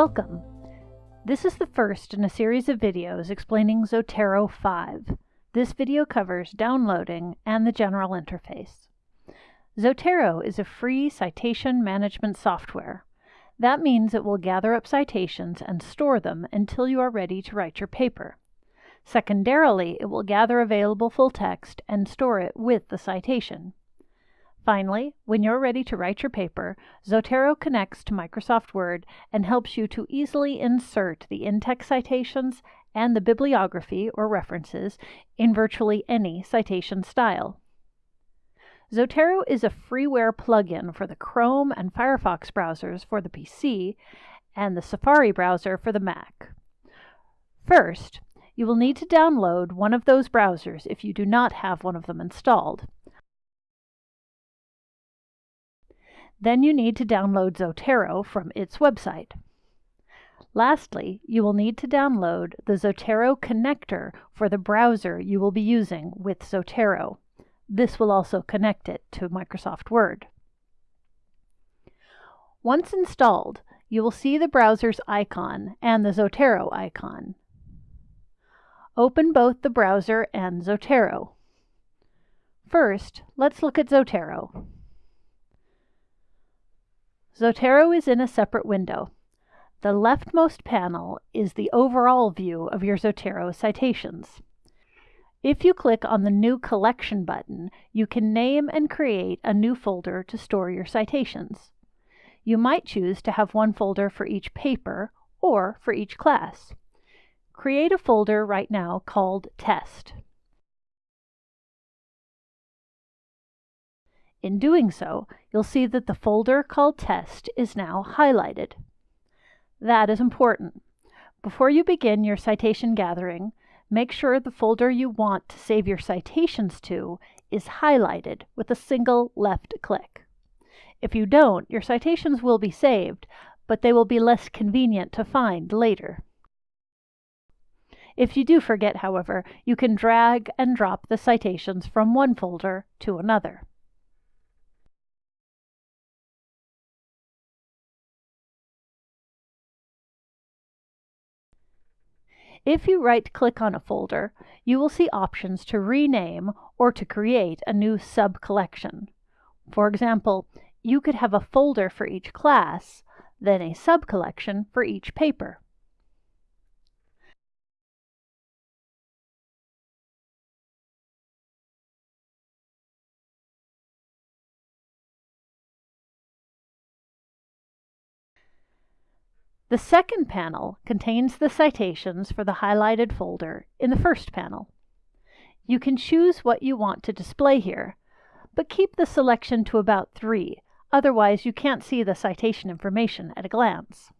Welcome! This is the first in a series of videos explaining Zotero 5. This video covers downloading and the general interface. Zotero is a free citation management software. That means it will gather up citations and store them until you are ready to write your paper. Secondarily, it will gather available full text and store it with the citation. Finally, when you're ready to write your paper, Zotero connects to Microsoft Word and helps you to easily insert the in-text citations and the bibliography or references in virtually any citation style. Zotero is a freeware plugin for the Chrome and Firefox browsers for the PC and the Safari browser for the Mac. First, you will need to download one of those browsers if you do not have one of them installed. Then you need to download Zotero from its website. Lastly, you will need to download the Zotero connector for the browser you will be using with Zotero. This will also connect it to Microsoft Word. Once installed, you will see the browser's icon and the Zotero icon. Open both the browser and Zotero. First, let's look at Zotero. Zotero is in a separate window. The leftmost panel is the overall view of your Zotero citations. If you click on the New Collection button, you can name and create a new folder to store your citations. You might choose to have one folder for each paper or for each class. Create a folder right now called Test. In doing so, you'll see that the folder called Test is now highlighted. That is important. Before you begin your citation gathering, make sure the folder you want to save your citations to is highlighted with a single left click. If you don't, your citations will be saved, but they will be less convenient to find later. If you do forget, however, you can drag and drop the citations from one folder to another. If you right-click on a folder, you will see options to rename or to create a new sub-collection. For example, you could have a folder for each class, then a sub-collection for each paper. The second panel contains the citations for the highlighted folder in the first panel. You can choose what you want to display here, but keep the selection to about three, otherwise you can't see the citation information at a glance.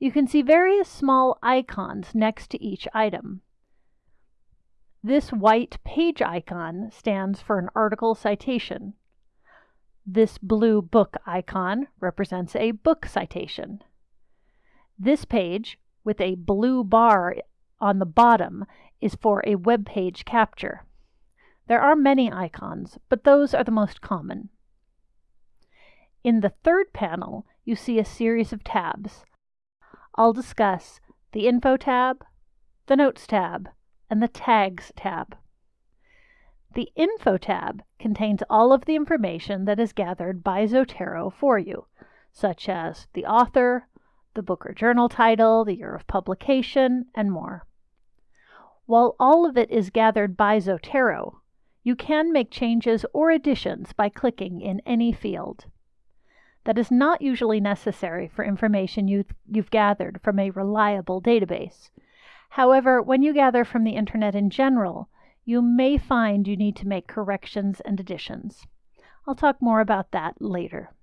You can see various small icons next to each item. This white page icon stands for an article citation. This blue book icon represents a book citation. This page, with a blue bar on the bottom, is for a web page capture. There are many icons, but those are the most common. In the third panel, you see a series of tabs. I'll discuss the Info tab, the Notes tab, and the Tags tab. The Info tab contains all of the information that is gathered by Zotero for you, such as the author, the book or journal title, the year of publication, and more. While all of it is gathered by Zotero, you can make changes or additions by clicking in any field. That is not usually necessary for information you've, you've gathered from a reliable database. However, when you gather from the internet in general, you may find you need to make corrections and additions. I'll talk more about that later.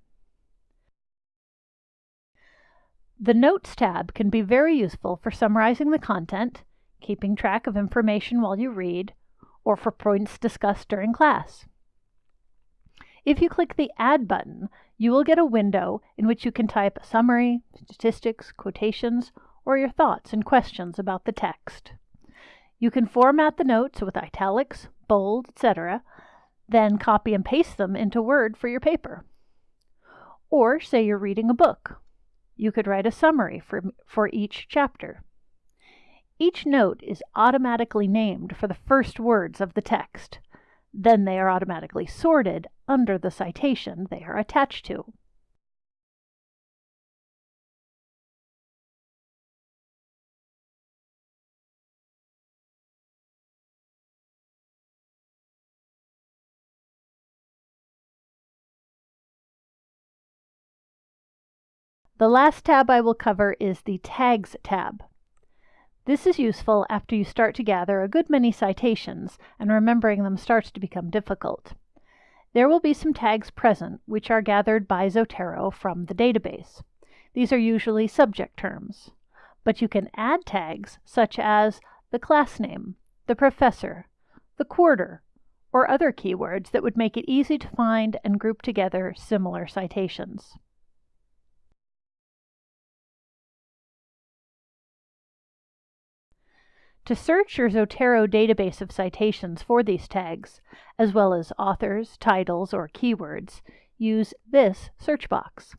The Notes tab can be very useful for summarizing the content, keeping track of information while you read, or for points discussed during class. If you click the Add button, you will get a window in which you can type a summary, statistics, quotations, or your thoughts and questions about the text. You can format the notes with italics, bold, etc., then copy and paste them into Word for your paper. Or say you're reading a book. You could write a summary for, for each chapter. Each note is automatically named for the first words of the text. Then they are automatically sorted under the citation they are attached to. The last tab I will cover is the Tags tab. This is useful after you start to gather a good many citations and remembering them starts to become difficult. There will be some tags present which are gathered by Zotero from the database. These are usually subject terms, but you can add tags such as the class name, the professor, the quarter, or other keywords that would make it easy to find and group together similar citations. To search your Zotero database of citations for these tags, as well as authors, titles, or keywords, use this search box.